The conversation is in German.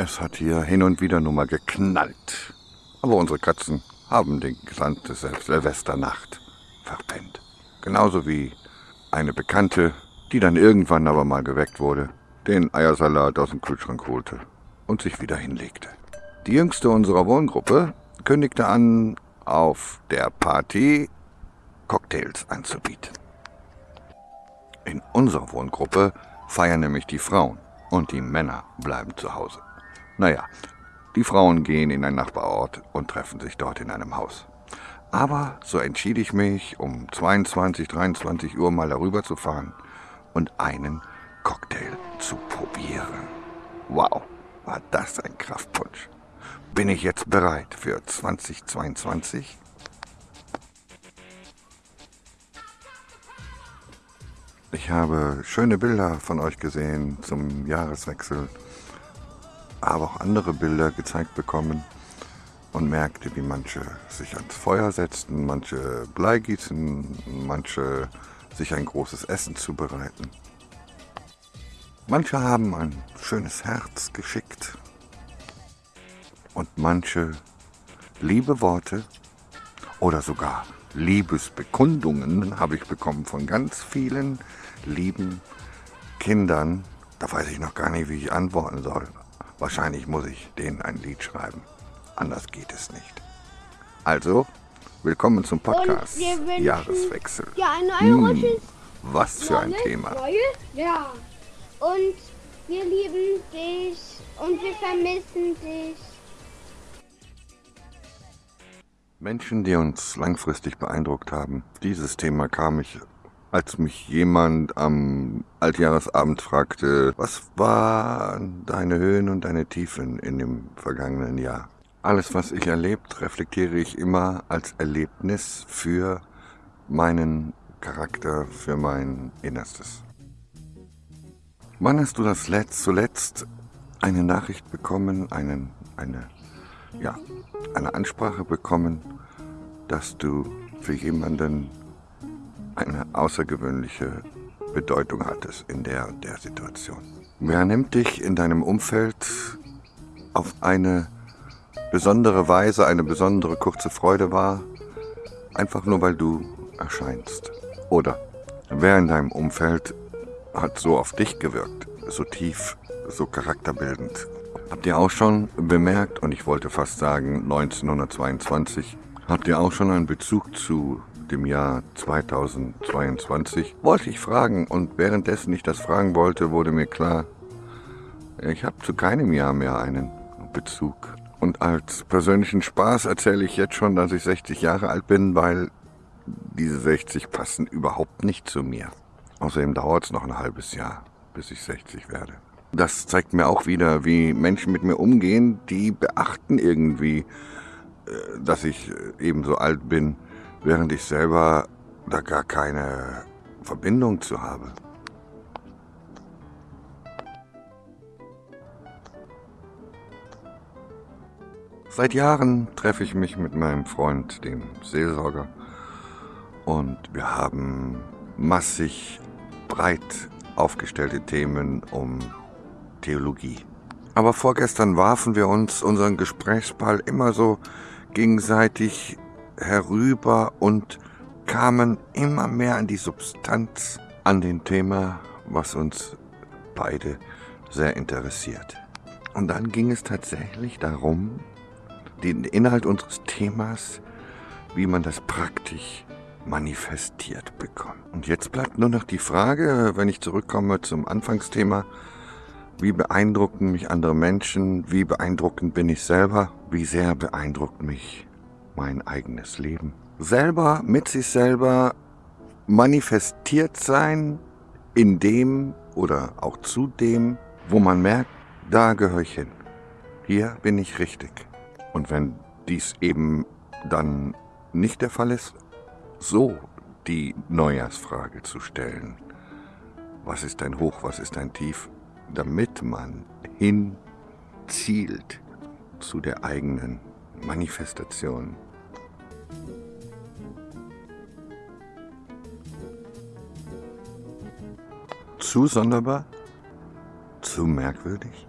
Es hat hier hin und wieder nur mal geknallt. Aber unsere Katzen haben den gesamte Silvesternacht verpennt. Genauso wie eine Bekannte, die dann irgendwann aber mal geweckt wurde, den Eiersalat aus dem Kühlschrank holte und sich wieder hinlegte. Die jüngste unserer Wohngruppe kündigte an, auf der Party Cocktails anzubieten. In unserer Wohngruppe feiern nämlich die Frauen und die Männer bleiben zu Hause. Naja, die Frauen gehen in ein Nachbarort und treffen sich dort in einem Haus. Aber so entschied ich mich, um 22, 23 Uhr mal darüber zu fahren und einen Cocktail zu probieren. Wow, war das ein Kraftpunsch. Bin ich jetzt bereit für 2022? Ich habe schöne Bilder von euch gesehen zum Jahreswechsel, aber auch andere Bilder gezeigt bekommen und merkte, wie manche sich ans Feuer setzten, manche Blei gießen, manche sich ein großes Essen zubereiten. Manche haben ein schönes Herz geschickt und manche liebe Worte oder sogar Liebesbekundungen habe ich bekommen von ganz vielen lieben Kindern. Da weiß ich noch gar nicht, wie ich antworten soll. Wahrscheinlich muss ich denen ein Lied schreiben. Anders geht es nicht. Also, willkommen zum Podcast Jahreswechsel. Ja, ein neues Hm, was für ein Thema. Neues, ja. Und wir lieben dich und wir vermissen dich. Menschen, die uns langfristig beeindruckt haben. Dieses Thema kam ich, als mich jemand am Altjahresabend fragte, was waren deine Höhen und deine Tiefen in dem vergangenen Jahr? Alles, was ich erlebt, reflektiere ich immer als Erlebnis für meinen Charakter, für mein Innerstes. Wann hast du das letzt, zuletzt eine Nachricht bekommen, einen, eine, ja, eine Ansprache bekommen, dass du für jemanden eine außergewöhnliche Bedeutung hattest in der der Situation? Wer nimmt dich in deinem Umfeld auf eine besondere Weise, eine besondere kurze Freude wahr, einfach nur weil du erscheinst? Oder wer in deinem Umfeld hat so auf dich gewirkt, so tief, so charakterbildend. Habt ihr auch schon bemerkt, und ich wollte fast sagen 1922, habt ihr auch schon einen Bezug zu dem Jahr 2022? Wollte ich fragen und währenddessen ich das fragen wollte, wurde mir klar, ich habe zu keinem Jahr mehr einen Bezug. Und als persönlichen Spaß erzähle ich jetzt schon, dass ich 60 Jahre alt bin, weil diese 60 passen überhaupt nicht zu mir. Außerdem dauert es noch ein halbes Jahr, bis ich 60 werde. Das zeigt mir auch wieder, wie Menschen mit mir umgehen, die beachten irgendwie, äh, dass ich äh, eben so alt bin, während ich selber da gar keine Verbindung zu habe. Seit Jahren treffe ich mich mit meinem Freund, dem Seelsorger, und wir haben massig breit aufgestellte Themen um Theologie. Aber vorgestern warfen wir uns unseren Gesprächsball immer so gegenseitig herüber und kamen immer mehr an die Substanz, an den Thema, was uns beide sehr interessiert. Und dann ging es tatsächlich darum, den Inhalt unseres Themas, wie man das praktisch manifestiert bekommt. Und jetzt bleibt nur noch die Frage, wenn ich zurückkomme zum Anfangsthema, wie beeindrucken mich andere Menschen, wie beeindruckend bin ich selber, wie sehr beeindruckt mich mein eigenes Leben. Selber mit sich selber manifestiert sein in dem oder auch zu dem, wo man merkt, da gehöre ich hin. Hier bin ich richtig. Und wenn dies eben dann nicht der Fall ist, so die Neujahrsfrage zu stellen. Was ist ein Hoch, was ist ein Tief? Damit man hinzielt zu der eigenen Manifestation. Zu sonderbar? Zu merkwürdig?